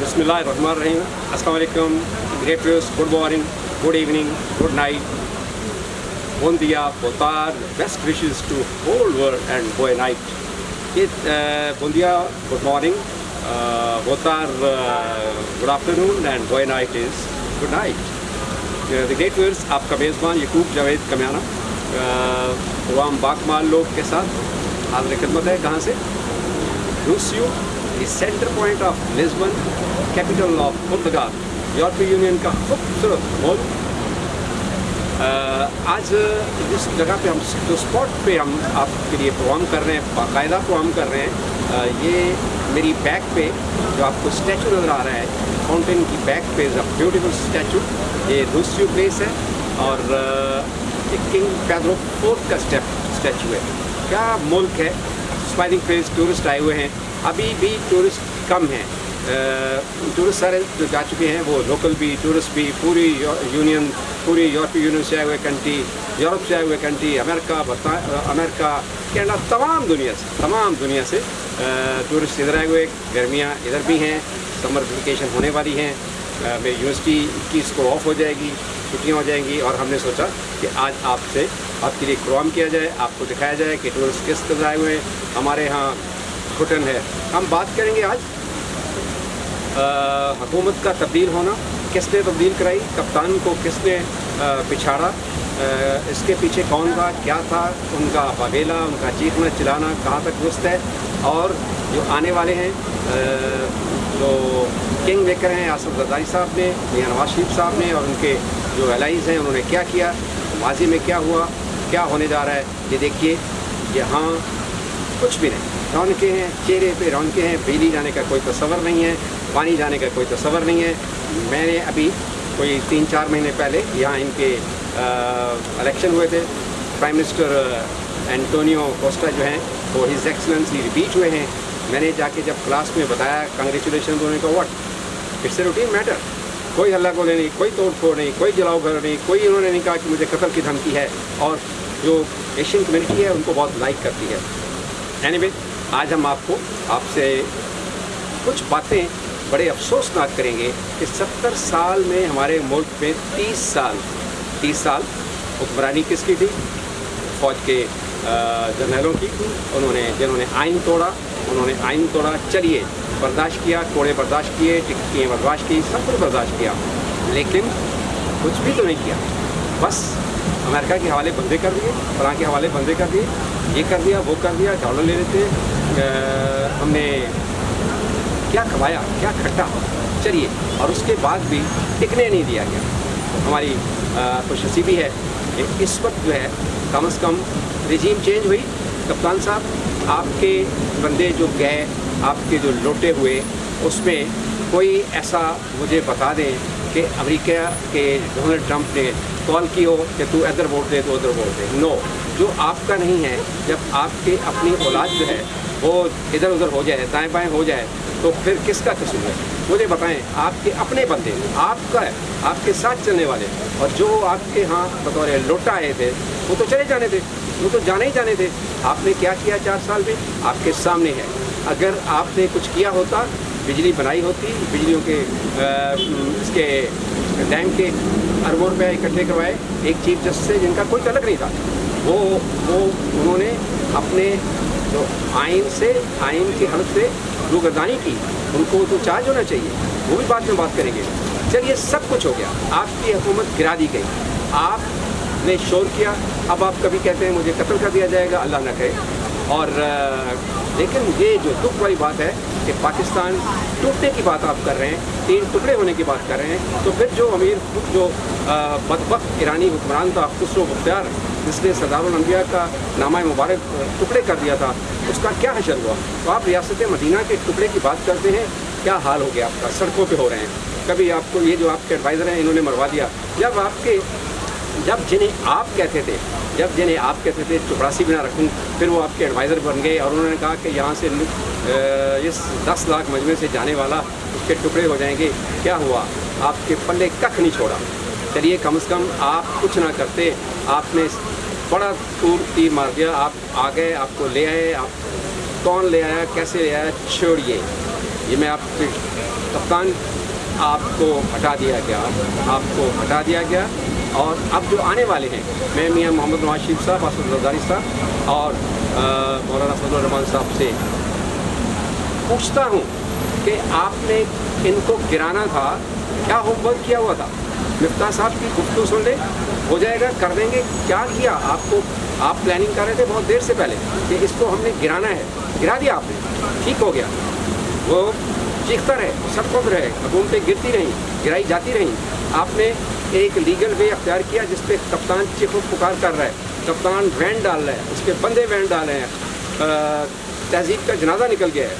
بسم اللہ الرحمن الرحیم ہوں السلام علیکم great views good morning good evening good night bone دیا بوتار بیسٹ اینڈ گوائے نائٹ یہ بون دیا گڈ مارننگ بوتار گڈ آفٹرنون اینڈ گوائے night is good night the great viewers آپ کا میزبان یقوب جاوید کا عوام عام باکمال لوگ کے ساتھ حاضر خدمت ہے کہاں سے Rossio the centre point of Lisbon capital of Portugal یورپی یونین کا خوبصورت ملک آج جس جگہ پہ ہم جو اسپاٹ پہ ہم آپ کے لیے پروام کر رہے ہیں باقاعدہ پروگرام کر رہے ہیں یہ میری بیک پہ جو آپ کو اسٹیچو نظر آ رہا ہے فاؤنٹین کی بیک پہ از اے بیوٹیفل اسٹیچو یہ دوسری پلیس ہے اور کنگ پیدرو فورتھ کا اسٹیپ اسٹیچو ہے کیا ملک ہے اسمائلنگ فیس ٹورسٹ آئے ہوئے ہیں ابھی بھی ٹورسٹ کم ہیں۔ ٹورسٹ سارے جو جا چکے ہیں، وہ لوکل بھی ٹورسٹ بھی، پوری یونین پوری یورپی یونین سے آئے ہوئے کنٹری یورپ سے آئے ہوئے کنٹری امریکہ امریکہ کینیڈا تمام دنیا سے، تمام دنیا سے ٹورسٹ ادھر آئے ہوئے، گرمیاں ادھر بھی ہیں سمر ویکیشن ہونے والی ہیں۔ میں یونیورسٹی کی کو آف ہو جائے گی، چھٹیاں ہو جائیں گی، اور ہم نے سوچا کہ آج آپ سے آپ کے لیے پروگرام کیا جائے، آپ کو دکھایا جائے کہ ٹورسٹ کس طرح آئے ہوئے۔ ہیں ہمارے یہاں گھٹن ہے۔ ہم بات کریں گے آج۔ حکومت کا تبدیل ہونا۔ کس نے تبدیل کرائی؟ کپتان کو کس نے پچھاڑا؟ اس کے پیچھے کون تھا؟ کیا تھا؟ ان کا باغیلا ان کا چیخنا چلانا کہاں تک درست ہے؟ اور جو آنے والے ہیں جو کنگ میکر ہیں، آصف زرداری صاحب نے، میاں نواز شریف صاحب نے اور ان کے جو الائز ہیں، انہوں نے کیا کیا؟ ماضی میں کیا ہوا؟ کیا ہونے جا رہا ہے؟ یہ دیکھیے۔ یہاں کچھ بھی نہیں۔ رونقیں ہیں چہرے پہ رونقیں ہیں بجلی جانے کا کوئی تصور نہیں ہے پانی جانے کا کوئی تصور نہیں ہے۔ میں نے ابھی کوئی تین چار مہینے پہلے یہاں ان کے الیکشن ہوئے تھے۔ پرائم منسٹر اینٹونیو کوسٹا جو ہیں وہ ہز ایکسلنس ریپیٹ ہوئے ہیں۔ میں نے جا کے جب کلاس میں بتایا کنگریچولیشن ہونے کا what it's a routine matter کوئی ہلّا گولے نہیں کوئی توڑ پھوڑ نہیں کوئی جلاؤ گھر نہیں کوئی انہوں نے نہیں کہا کہ مجھے قتل کی دھمکی ہے۔ اور جو ایشین کمیونٹی ہے ان کو بہت لائک کرتی ہے۔ اینی anyway, آج ہم آپ کو آپ سے کچھ باتیں بڑے افسوسناک کریں گے کہ ستر سال میں ہمارے ملک میں تیس سال تیس سال حکمرانی کس کی تھی؟ فوج کے جنرلوں کی۔ انہوں نے، جنہوں نے آئین توڑا، انہوں نے آئین توڑا، چلیے، برداشت کیا، کوڑے برداشت کیے، ٹکٹیں برداشت کی، سب کچھ برداشت کیا، لیکن کچھ بھی تو نہیں کیا۔ بس امریکہ کے حوالے بندے کر دیے فلاں کے حوالے بندے کر دیے، یہ کر دیا، وہ کر دیا ڈالر لے لیتے ہم نے کیا کھوایا، کیا کھٹا؟ چلیے، اور اس کے بعد بھی ٹکنے نہیں دیا گیا۔ ہماری خوش نصیبی ہے کہ اس وقت جو ہے کم از کم رجیم چینج ہوئی۔ کپتان صاحب، آپ کے بندے جو گئے، آپ کے جو لوٹے ہوئے، اس میں کوئی ایسا مجھے بتا دیں کہ امریکہ کے ڈونلڈ ٹرمپ نے کال کی ہو کہ تو ادھر ووٹ دے تو ادھر ووٹ دے۔ نو جو آپ کا نہیں ہے، جب آپ کے اپنی اولاد جو ہے، وہ ادھر ادھر ہو جائے، دائیں بائیں ہو جائے، تو پھر کس کا قصور ہے؟ مجھے بتائیں، آپ کے اپنے بندے آپ کا ہے، آپ کے ساتھ چلنے والے۔ اور جو آپ کے ہاں بطور لوٹا آئے تھے، وہ تو چلے جانے تھے، وہ تو جانے ہی جانے تھے۔ آپ نے کیا کیا چار سال میں؟ آپ کے سامنے ہے۔ اگر آپ نے کچھ کیا ہوتا، بجلی بنائی ہوتی، بجلیوں کے اس کے ڈیم کے اربوں روپئے اکٹھے کروائے، ایک چیف جسٹس سے جن کا کوئی تعلق نہیں تھا۔ وہ وہ، انہوں نے اپنے جو آئین سے، آئین کی حلف سے روگردانی کی، ان کو تو چارج ہونا چاہیے، وہ بھی بات میں بات کریں گے۔ چلیے سب کچھ ہو گیا۔ آپ کی حکومت گرا دی گئی۔ آپ نے شور کیا۔ اب آپ کبھی کہتے ہیں مجھے قتل کر دیا جائے گا، اللہ نہ کہے۔ اور لیکن یہ جو دکھ والی بات ہے کہ پاکستان ٹوٹنے کی بات آپ کر رہے ہیں، تین ٹکڑے ہونے کی بات کر رہے ہیں، تو پھر جو امیر خود جو بدبخت ایرانی حکمران تھا، خسرو مختار، جس نے سردار الانبیاء کا نامہ مبارک ٹکڑے کر دیا تھا، اس کا کیا حشر ہوا؟ تو آپ ریاست مدینہ کے ٹکڑے کی بات کرتے ہیں، کیا حال ہو گیا آپ کا؟ سڑکوں پہ ہو رہے ہیں۔ کبھی آپ کو یہ جو آپ کے ایڈوائزر ہیں، انہوں نے مروا دیا۔ جب آپ کے جب جنہیں آپ کہتے تھے، جب جنہیں آپ کہتے تھے چپراسی بنا رکھوں، پھر وہ آپ کے ایڈوائزر بن گئے اور انہوں نے کہا کہ یہاں سے اس دس لاکھ مجمع سے جانے والا اس کے ٹکڑے ہو جائیں گے۔ کیا ہوا؟ آپ کے پلے ککھ نہیں چھوڑا۔ چلیے، کم از کم آپ کچھ نہ کرتے۔ آپ نے بڑا تیر مار دیا۔ آپ آ گئے آپ کو لے آئے، آپ کون لے آیا؟ کیسے لے آیا؟ چھوڑیے۔ یہ میں آپ کے کپتان، آپ کو ہٹا دیا گیا۔ آپ کو ہٹا دیا گیا۔ اور اب جو آنے والے ہیں، میں میاں محمد نواز شریف صاحب اسد الزاری صاحب اور مولانا فضل الرحمان صاحب سے پوچھتا ہوں کہ آپ نے ان کو گرانا تھا، کیا ہوم ورک کیا ہوا تھا؟ مفتاح صاحب کی گفتگو سن لے ہو جائے گا، کر دیں گے، کیا کیا؟ آپ کو، آپ پلاننگ کر رہے تھے بہت دیر سے پہلے کہ اس کو ہم نے گرانا ہے، گرا دیا آپ نے، ٹھیک ہو گیا۔ وہ چیختا رہے، سب خود رہے حکومتیں گرتی رہیں، گرائی جاتی رہیں۔ آپ نے ایک لیگل وے اختیار کیا جس پہ کپتان چیخ و پکار کر رہا ہے، کپتان وین ڈال رہا ہے، اس کے بندے وین ڈال رہے ہیں تہذیب کا جنازہ نکل گیا ہے۔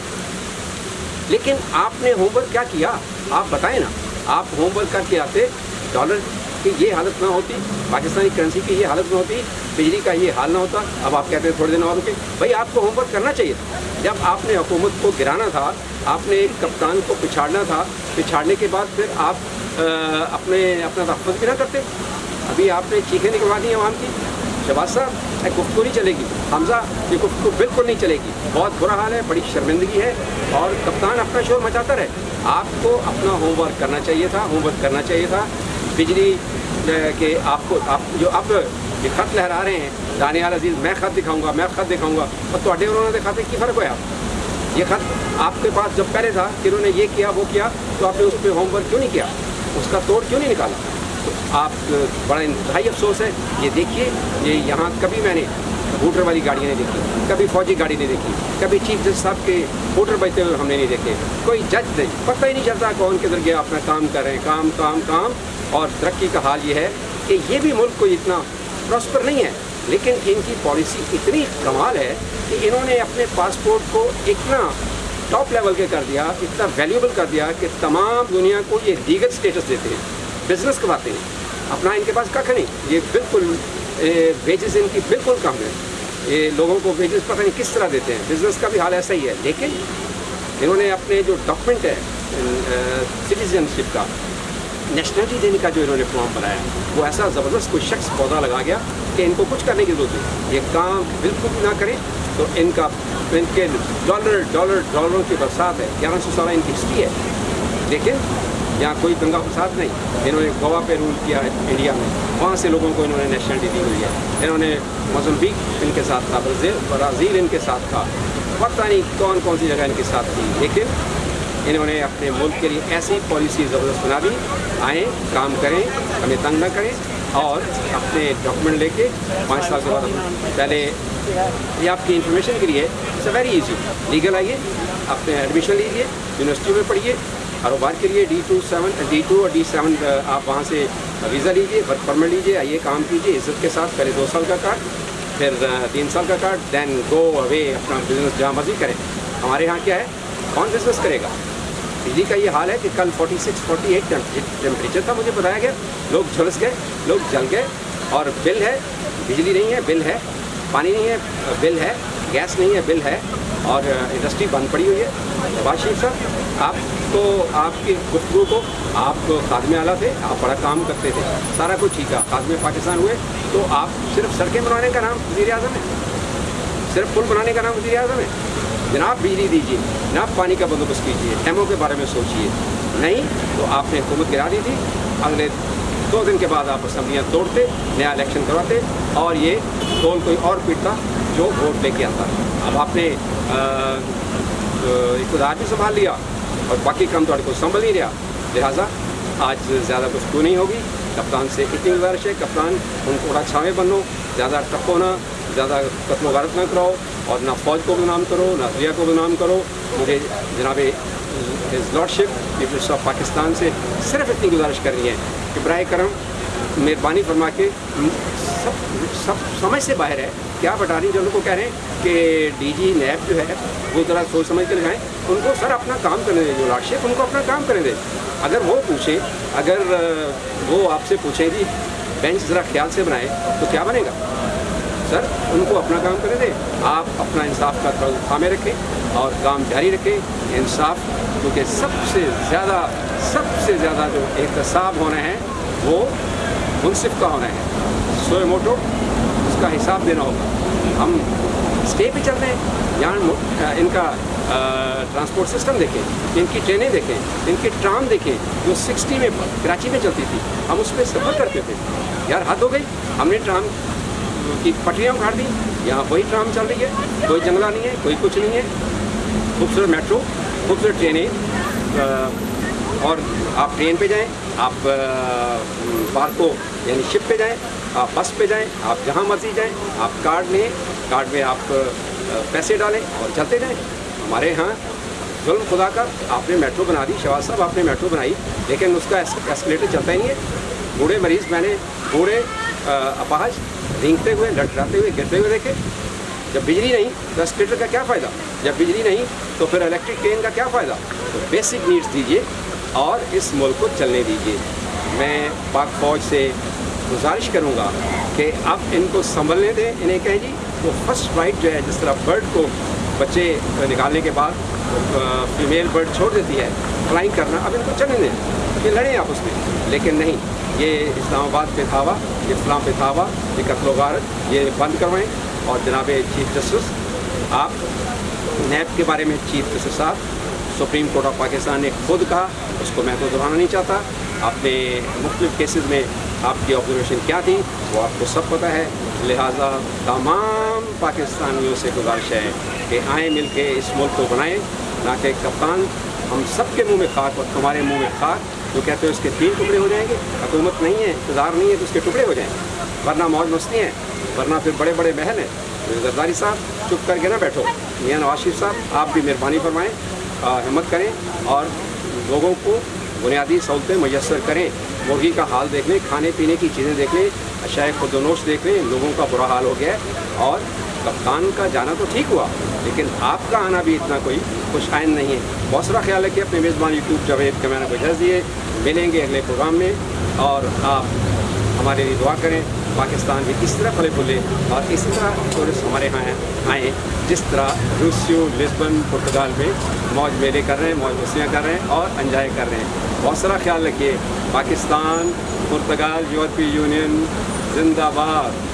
لیکن آپ نے ہوم ورک کیا کیا؟ آپ بتائیں نا، آپ ہوم ورک کر کے آتے، ڈالر کی یہ حالت نہ ہوتی، پاکستانی کرنسی کی یہ حالت نہ ہوتی، بجلی کا یہ حال نہ ہوتا۔ اب آپ کہتے ہیں تھوڑے دن اور کے بھائی، آپ کو ہوم ورک کرنا چاہیے۔ تھا جب آپ نے حکومت کو گرانا تھا، آپ نے ایک کپتان کو پچھاڑنا تھا، پچھاڑنے کے بعد پھر آپ اپنے اپنا تحفظ بھی نہ کرتے ابھی آپ نے چیخیں نکلوا دی عوام کی۔ شہباز صاحب، یہ گفتگو نہیں چلے گی۔ حمزہ، یہ گفتگو بالکل نہیں چلے گی۔ بہت برا حال ہے، بڑی شرمندگی ہے۔ اور کپتان اپنا شور مچاتا رہے۔ آپ کو اپنا ہوم ورک کرنا چاہیے تھا، ہوم ورک کرنا چاہیے تھا۔ بجلی کہ آپ کو، آپ جو اب یہ خط لہرا رہے ہیں، دانیال عزیز، میں خط دکھاؤں گا، میں خط دکھاؤں گا۔ اور تو انہوں نے دکھاتے کی فرق ہوا یہ خط آپ کے پاس جب پہلے تھا کہ انہوں نے یہ کیا، وہ کیا، تو آپ نے اس پہ ہوم ورک کیوں نہیں کیا؟ اس کا توڑ کیوں نہیں نکالا؟ تو آپ، بڑا انتہائی افسوس ہے، یہ دیکھیے، یہ یہاں کبھی میں نے ووٹر والی گاڑیاں نہیں دیکھی، کبھی فوجی گاڑی نہیں دیکھی، کبھی چیف جسٹس صاحب کے ووٹر بچتے ہوئے ہم نے نہیں دیکھے، کوئی جج نہیں، پتہ ہی نہیں چلتا کون کدھر گیا، اپنا کام کر رہے ہیں، کام کام کام، اور ترقی کا حال یہ ہے کہ یہ بھی ملک کوئی اتنا پراسپر نہیں ہے، لیکن ان کی پالیسی اتنی کمال ہے کہ انہوں نے اپنے پاسپورٹ کو اتنا ٹاپ لیول کے کر دیا، اتنا ویلیوبل کر دیا کہ تمام دنیا کو یہ لیگل سٹیٹس دیتے ہیں بزنس کرواتے ہیں۔ اپنا ان کے پاس ککھ نہیں، یہ بالکل ویجز ان کی بالکل کم ہے یہ لوگوں کو ویجز پتہ نہیں کس طرح دیتے ہیں۔ بزنس کا بھی حال ایسا ہی ہے۔ لیکن انہوں نے اپنے جو ڈاکومنٹ ہے سٹیزنشپ کا نیشنلٹی دینے کا جو انہوں نے فارم بنایا، وہ ایسا زبردست کوئی شخص پودا لگا گیا کہ ان کو کچھ کرنے کی ضرورت ہے یہ کام بالکل بھی نہ کریں۔ تو ان کا ان کے ڈالر ڈالر ڈالروں کی برسات ہے گیارہ سو سالہ ان کی ہسٹری ہے۔ لیکن یہاں کوئی دنگا فساد نہیں۔ انہوں نے گوا پہ رول کیا ہے انڈیا میں۔ وہاں سے لوگوں کو انہوں نے نیشنلٹی دی ہوئی ہے۔ انہوں نے مزمبیک ان کے ساتھ تھا برازیل ان کے ساتھ تھا۔ پتہ نہیں کون کون سی جگہ ان کے ساتھ تھی۔ لیکن انہوں نے اپنے ملک کے لیے ایسی پالیسی زبردست بنا دی۔ آئیں، کام کریں، ہمیں تنگ نہ کریں اور اپنے ڈاکومنٹ لے کے پانچ سال کے بعد پہلے یہ آپ کی انفارمیشن کے لیے it's a very easy legal آئیے اپنے ایڈمیشن لیجیے یونیورسٹی میں پڑھیے، کاروبار کے لیے D two seven D two اور ڈی سیون آپ وہاں سے ویزا لیجیے ورک پرمٹ لیجیے، آئیے کام کیجیے، عزت کے ساتھ پہلے دو سال کا کارڈ پھر تین سال کا کارڈ دین گو اوے اپنا بزنس جہاں مرضی کریں۔ ہمارے یہاں کیا ہے؟ کون بزنس کرے گا؟ بجلی کا یہ حال ہے کہ کل forty six forty eight temperature تھا مجھے بتایا گیا، لوگ جھلس گئے، لوگ جل گئے اور بل ہے، بجلی نہیں ہے، بل ہے۔ پانی نہیں ہے، بل ہے، گیس نہیں ہے، بل ہے اور انڈسٹری بند پڑی ہوئی ہے۔ نواز شریف صاحب، آپ کو آپ کی گفتگو کو آپ خادم اعلیٰ تھے، آپ بڑا کام کرتے تھے، سارا کچھ ٹھیک ہے خادم پاکستان ہوئے تو آپ صرف سڑکیں بنانے کا نام وزیر اعظم ہے صرف پل بنانے کا نام وزیر اعظم ہے جناب، بجلی دیجیے جناب، پانی کا بندوبست کیجیے ڈیموں کے بارے میں سوچیے نہیں تو آپ نے حکومت گرا دی تھی، اگلے دو دن کے بعد آپ اسمبلیاں توڑتے، نیا الیکشن کرواتے اور یہ ٹول کوئی اور پیٹتا جو ووٹ لے کے آتا۔ اب آپ نے اقتدار بھی سنبھال لیا اور باقی کام تو کو سنبھل نہیں رہا۔ لہٰذا آج زیادہ گفتگو نہیں ہوگی؟ کپتان سے اتنی گزارش ہے؟ کپتان ان کو بڑا چھاویں بنو، زیادہ ٹپ ہونا زیادہ قتل و غارت نہ کراؤ اور نہ فوج کو بدنام کرو، نہ ضیا کو بدنام کرو۔ مجھے جناب lordship peoples of Pakistan سے صرف اتنی گزارش کرنی ہے کہ برائے کرم مہربانی فرما کے سب سب سمجھ سے باہر ہے۔ کیا بتا رہی جو ان کو کہہ رہے ہیں کہ ڈی جی نیب جو ہے، وہ ذرا سوچ سمجھ کے لگائیں۔ ان کو سر اپنا کام کرنے دیں، جو لارڈ شپ ان کو اپنا کام کرنے دیں۔ اگر وہ پوچھیں، اگر وہ آپ سے پوچھیں کہ بینچ ذرا خیال سے بنائیں، تو کیا بنے گا؟ سر، ان کو اپنا کام کرنے دیں۔ آپ اپنا انصاف کا تھامے رکھیں اور کام جاری رکھیں۔ انصاف، کیونکہ سب سے زیادہ، سب سے زیادہ جو احتساب ہونے ہیں، وہ منصف کا ہونا ہے سوئے موٹو، اس کا حساب دینا ہوگا۔ ہم اسٹے پہ چل رہے ہیں۔ یہاں ان کا ٹرانسپورٹ سسٹم دیکھیں۔ ان کی ٹرینیں دیکھیں۔ ان کی ٹرام دیکھیں۔ جو سکسٹی میں، کراچی میں چلتی تھی، ہم اس پہ سفر کرتے تھے۔ یار، حد ہو گئی۔ ہم نے ٹرام کی پٹریاں اکھاڑ دیں، یہاں کوئی ٹرام چل رہی ہے، کوئی جنگلہ نہیں ہے، کوئی کچھ نہیں ہے۔ خوبصورت میٹرو، خوبصورت ٹرینیں اور آپ ٹرین پہ جائیں، آپ پارکو یعنی شپ پہ جائیں، آپ بس پہ جائیں، آپ جہاں مرضی جائیں، آپ کارڈ لیں، کارڈ میں آپ پیسے ڈالیں اور چلتے جائیں۔ ہمارے ہاں ظلم خدا کا، آپ نے میٹرو بنا دی شہباز صاحب، آپ نے میٹرو بنائی، لیکن اس کا ایسکلیٹر چلتا ہی نہیں ہے۔ بوڑھے مریض، میں نے بوڑھے اپاہج رینگتے ہوئے لٹراتے ہوئے گرتے ہوئے دیکھے جب بجلی نہیں تو اسپیٹر کا کیا فائدہ جب بجلی نہیں تو پھر الیکٹرک ٹرین کا کیا فائدہ تو بیسک نیڈس دیجیے اور اس ملک کو چلنے دیجیے میں پاک فوج سے گزارش کروں گا کہ آپ ان کو سنبھلنے دیں انہیں کہیں جی وہ فرسٹ رائٹ جو ہے جس طرح برڈ کو بچے نکالنے کے بعد فیمیل برڈ چھوڑ دیتی ہے فلائنگ کرنا اب ان کو چلنے دیں کہ لڑیں آپ اس میں لیکن نہیں یہ اسلام آباد پہ تھاوا اسلام پہ تھاوا، یہ قتل و غارت، یہ بند کروائیں اور جناب چیف جسٹس آپ نیب کے بارے میں چیف جسٹس صاحب، سپریم کورٹ آف پاکستان نے خود کہا، اس کو محفوظ رہانا نہیں چاہتا۔ آپ نے مختلف کیسز میں آپ کی آبزرویشن کیا تھی، وہ آپ کو سب پتہ ہے۔ لہٰذا تمام پاکستانیوں سے گزارش ہے کہ آئیں مل کے اس ملک کو بنائیں نہ کہ کپتان ہم سب کے منہ میں خاک اور ہمارے منہ میں خاک تو کہتے ہیں اس کے تین ٹکڑے ہو جائیں گے، حکومت نہیں ہے، انتظار نہیں ہے تو اس کے ٹکڑے ہو جائیں، ورنہ موج مستی ہیں ورنہ پھر بڑے بڑے محل ہیں۔ زرداری صاحب، چپ کر کے نہ بیٹھو۔ میاں نواز شریف صاحب، آپ بھی مہربانی فرمائیں ہمت کریں اور لوگوں کو بنیادی سہولتیں میسر کریں۔ مرغی کا حال دیکھ لیں، کھانے پینے کی چیزیں دیکھ لیں اشائے خود و نوش دیکھ لیں، لوگوں کا برا حال ہو گیا ہے اور کپتان کا جانا تو ٹھیک ہوا۔ لیکن آپ کا آنا بھی اتنا کوئی خوش آئند نہیں ہے۔ بہت سارا خیال ہے کہ اپنے میزبان یوٹیوب جاوید کے میں نے اجازت دیے ملیں گے اگلے پروگرام میں اور آپ ہمارے لیے دعا کریں۔ پاکستان بھی اس طرح پھلے پھلے اور اس طرح ٹورسٹ ہمارے یہاں آئیں۔ جس طرح روسیو، لسبن، پرتگال میں موج میلے کر رہے ہیں، موج مسیاں کر رہے ہیں اور انجوائے کر رہے ہیں۔ بہت سارا خیال رکھیے۔ پاکستان، پرتگال یورپی یونین، زندہ باد۔